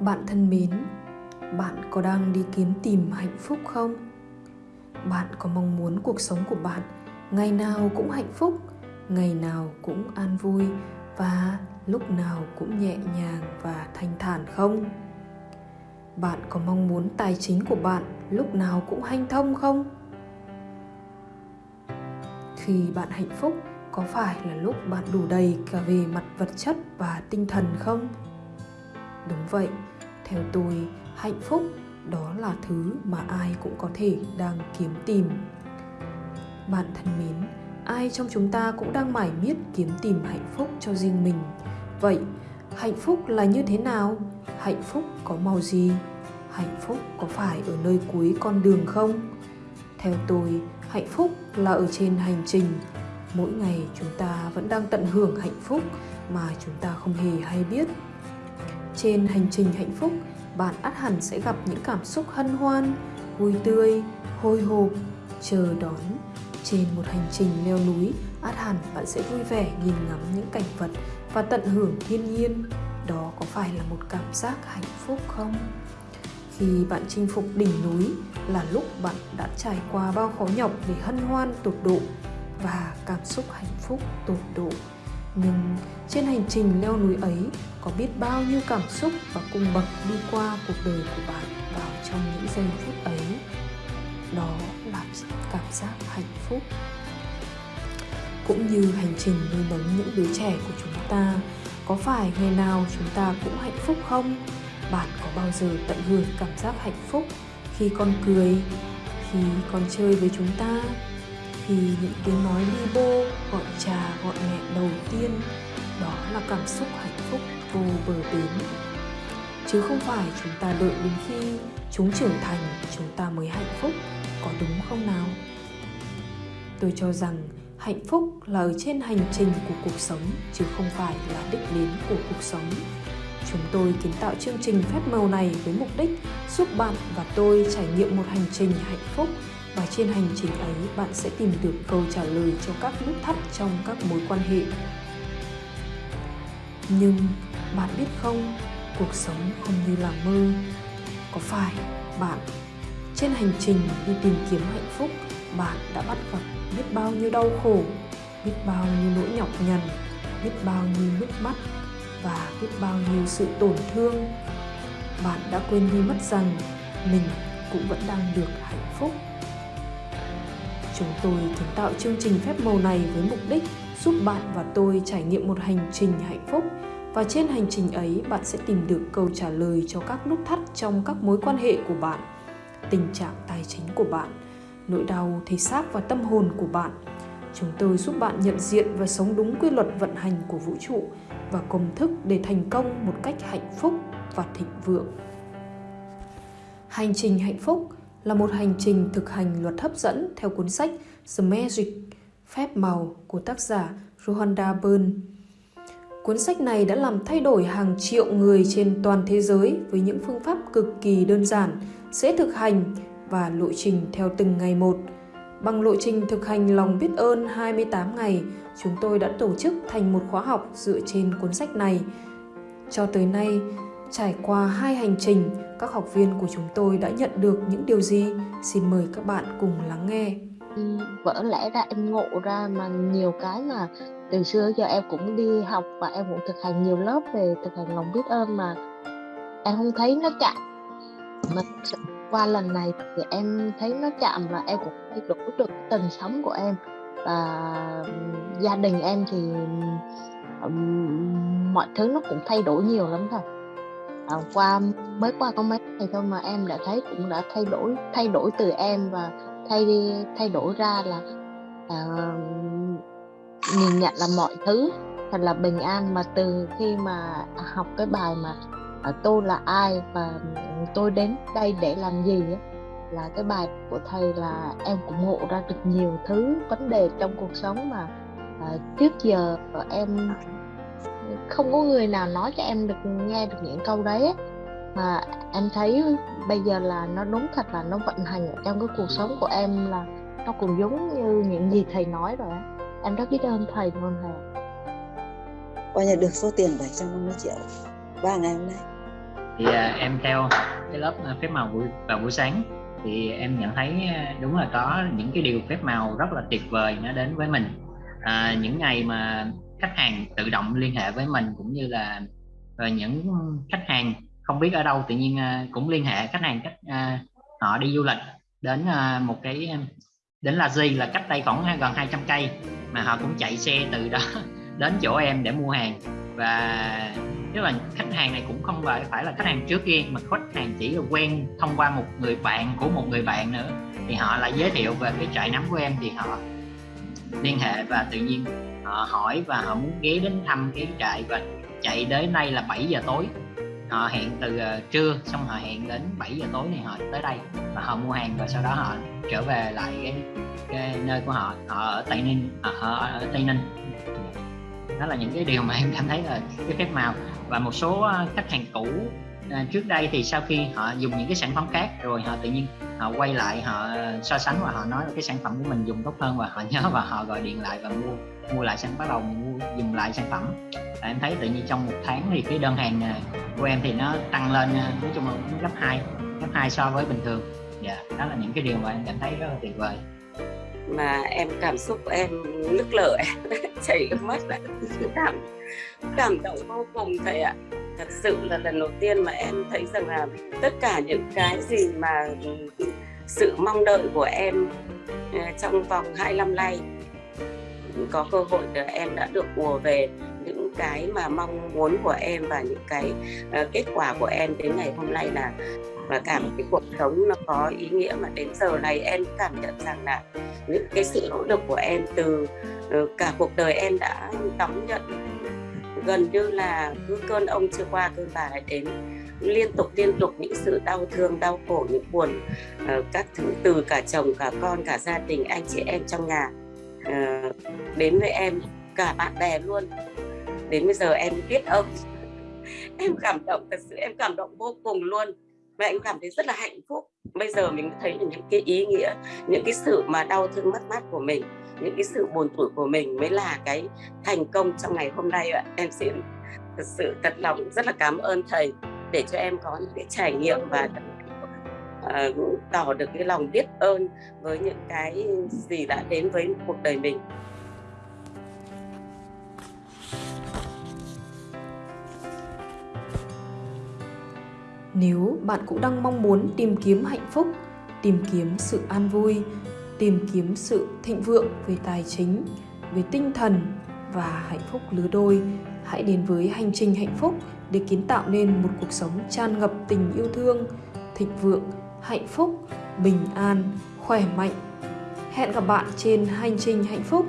bạn thân mến, bạn có đang đi kiếm tìm hạnh phúc không? Bạn có mong muốn cuộc sống của bạn ngày nào cũng hạnh phúc, ngày nào cũng an vui và lúc nào cũng nhẹ nhàng và thanh thản không? Bạn có mong muốn tài chính của bạn lúc nào cũng hanh thông không? Khi bạn hạnh phúc, có phải là lúc bạn đủ đầy cả về mặt vật chất và tinh thần không? Đúng vậy, theo tôi, hạnh phúc đó là thứ mà ai cũng có thể đang kiếm tìm. Bạn thân mến, ai trong chúng ta cũng đang mải miết kiếm tìm hạnh phúc cho riêng mình. Vậy, hạnh phúc là như thế nào? Hạnh phúc có màu gì? Hạnh phúc có phải ở nơi cuối con đường không? Theo tôi, hạnh phúc là ở trên hành trình. Mỗi ngày chúng ta vẫn đang tận hưởng hạnh phúc mà chúng ta không hề hay biết trên hành trình hạnh phúc, bạn ắt hẳn sẽ gặp những cảm xúc hân hoan, vui tươi hồi hộp. Chờ đón. Trên một hành trình leo núi, ắt hẳn bạn sẽ vui vẻ nhìn ngắm những cảnh vật và tận hưởng thiên nhiên. Đó có phải là một cảm giác hạnh phúc không? Khi bạn chinh phục đỉnh núi là lúc bạn đã trải qua bao khó nhọc để hân hoan tột độ và cảm xúc hạnh phúc tột độ nhưng trên hành trình leo núi ấy, có biết bao nhiêu cảm xúc và cung bậc đi qua cuộc đời của bạn vào trong những giây phút ấy? Đó là cảm giác hạnh phúc. Cũng như hành trình nuôi nấng những đứa trẻ của chúng ta, có phải ngày nào chúng ta cũng hạnh phúc không? Bạn có bao giờ tận hưởng cảm giác hạnh phúc khi con cười, khi con chơi với chúng ta? Thì những tiếng nói đi bô, gọi cha gọi mẹ đầu tiên, đó là cảm xúc hạnh phúc vô bờ bến. Chứ không phải chúng ta đợi đến khi chúng trưởng thành, chúng ta mới hạnh phúc, có đúng không nào? Tôi cho rằng hạnh phúc là ở trên hành trình của cuộc sống, chứ không phải là đích đến của cuộc sống. Chúng tôi kiến tạo chương trình phép màu này với mục đích giúp bạn và tôi trải nghiệm một hành trình hạnh phúc và trên hành trình ấy, bạn sẽ tìm được câu trả lời cho các nút thắt trong các mối quan hệ. Nhưng bạn biết không, cuộc sống không như là mơ. Có phải bạn, trên hành trình đi tìm kiếm hạnh phúc, bạn đã bắt gặp biết bao nhiêu đau khổ, biết bao nhiêu nỗi nhọc nhằn, biết bao nhiêu nước mắt và biết bao nhiêu sự tổn thương? Bạn đã quên đi mất rằng mình cũng vẫn đang được hạnh phúc chúng tôi kiến tạo chương trình phép màu này với mục đích giúp bạn và tôi trải nghiệm một hành trình hạnh phúc. Và trên hành trình ấy, bạn sẽ tìm được câu trả lời cho các nút thắt trong các mối quan hệ của bạn, tình trạng tài chính của bạn, nỗi đau, thể xác và tâm hồn của bạn. Chúng tôi giúp bạn nhận diện và sống đúng quy luật vận hành của vũ trụ và công thức để thành công một cách hạnh phúc và thịnh vượng. Hành trình hạnh phúc là một hành trình thực hành luật hấp dẫn theo cuốn sách The Magic Phép màu của tác giả Rhonda Byrne. Cuốn sách này đã làm thay đổi hàng triệu người trên toàn thế giới với những phương pháp cực kỳ đơn giản, dễ thực hành và lộ trình theo từng ngày một. Bằng lộ trình thực hành lòng biết ơn 28 ngày, chúng tôi đã tổ chức thành một khóa học dựa trên cuốn sách này. Cho tới nay, trải qua hai hành trình, các học viên của chúng tôi đã nhận được những điều gì? Xin mời các bạn cùng lắng nghe. Ừ, vỡ lẽ ra em ngộ ra mà nhiều cái mà từ xưa giờ em cũng đi học và em cũng thực hành nhiều lớp về thực hành lòng biết ơn mà em không thấy nó chạm mà qua lần này thì em thấy nó chạm và em cũng thay đổi được tình sống của em và gia đình em thì um, mọi thứ nó cũng thay đổi nhiều lắm thôi à, qua mới qua có mấy ngày thôi mà em đã thấy cũng đã thay đổi thay đổi từ em và thay đi thay đổi ra là à, nhìn nhận là mọi thứ thật là bình an. Mà từ khi mà học cái bài mà à, tôi là ai và tôi đến đây để làm gì ấy, là cái bài của thầy là em cũng ngộ ra được nhiều thứ vấn đề trong cuộc sống mà à, trước giờ em không có người nào nói cho em được nghe được những câu đấy mà em thấy bây giờ là nó đúng thật là nó vận hành ở trong cái cuộc sống của em là nó cũng giống như những gì thầy nói rồi em rất biết ơn thầy luôn thầy qua nhận được số tiền 750 triệu ba ngày hôm nay. Thì à, em theo cái lớp à, phép màu buổi vào buổi sáng thì em nhận thấy à, đúng là có những cái điều phép màu rất là tuyệt vời nó đến với mình. À, những ngày mà khách hàng tự động liên hệ với mình cũng như là rồi những khách hàng không biết ở đâu, tự nhiên ờ, cũng liên hệ khách hàng cách ờ, họ đi du lịch đến một cái đến là gì là cách đây khoảng gần 200 cây mà họ cũng chạy xe từ đó đến chỗ em để mua hàng. Và tức là khách hàng này cũng không phải là khách hàng trước kia mà khách hàng chỉ là quen thông qua một người bạn của một người bạn nữa. Thì họ lại giới thiệu về cái trại nấm của em thì họ liên hệ và tự nhiên họ hỏi và họ muốn ghé đến thăm cái trại và chạy đến đây là 7 giờ tối. Họ hẹn từ uh, trưa xong họ hẹn đến 7 giờ tối này họ tới đây và họ mua hàng và sau đó họ trở về lại cái, cái nơi của họ họ ở tây ninh à, họ ở tây ninh. Đó là những cái điều mà em cảm thấy là cái phép màu và một số ờ, khách hàng cũ à, trước đây thì sau khi họ dùng những cái sản phẩm khác rồi họ tự nhiên họ quay lại họ so sánh và họ nói là cái sản phẩm của mình dùng tốt hơn và họ nhớ và họ gọi điện lại và mua mua lại sản bắt đầu mua dùng lại sản phẩm. Và em thấy tự nhiên trong một tháng thì cái đơn hàng à, của em thì nó tăng lên à, nói chung là gấp 2 gấp 2 so với bình thường. Dạ đó là những cái điều mà em cảm thấy rất là tuyệt vời. Mà em cảm xúc em nức lở chảy nước mắt cảm cảm động vô cùng thầy ạ thật sự là lần đầu tiên mà em thấy rằng là tất cả những cái gì mà sự mong đợi của em ờ, trong vòng hai năm nay có cơ hội là em đã được ùa về những cái mà mong muốn của em và những cái uh, kết quả của em đến ngày hôm nay là và cảm cái cuộc sống nó có ý nghĩa mà đến giờ này em cảm nhận rằng là những cái sự nỗ lực của em từ uh, cả cuộc đời em đã đón nhận gần như là cứ cơn ông chưa qua cơn bà lại đến. Liên tục liên tục những sự đau thương đau khổ những buồn uh, các thứ từ cả chồng cả con cả gia đình anh chị em trong nhà uh, đến với em cả bạn bè luôn. Đến bây giờ em biết ông em cảm động thật sự em cảm động vô cùng luôn. Và em cảm thấy rất là hạnh phúc. Bây giờ mình thấy những cái ý nghĩa những cái sự mà đau thương mất mát của mình những cái sự buồn tủi của mình mới là cái thành công trong ngày hôm nay ạ. Em xin thật sự thật lòng rất là cảm ơn thầy để cho em có những cái trải nghiệm và uh, tỏ được cái lòng biết ơn với những cái gì đã đến với cuộc đời mình. Nếu bạn cũng đang mong muốn tìm kiếm hạnh phúc, tìm kiếm sự an vui, tìm kiếm sự thịnh vượng về tài chính, về tinh thần và hạnh phúc lứa đôi, hãy đến với hành trình hạnh phúc để kiến tạo nên một cuộc sống tràn ngập tình yêu thương, thịnh vượng, hạnh phúc, bình an, khỏe mạnh. Hẹn gặp bạn trên hành trình hạnh phúc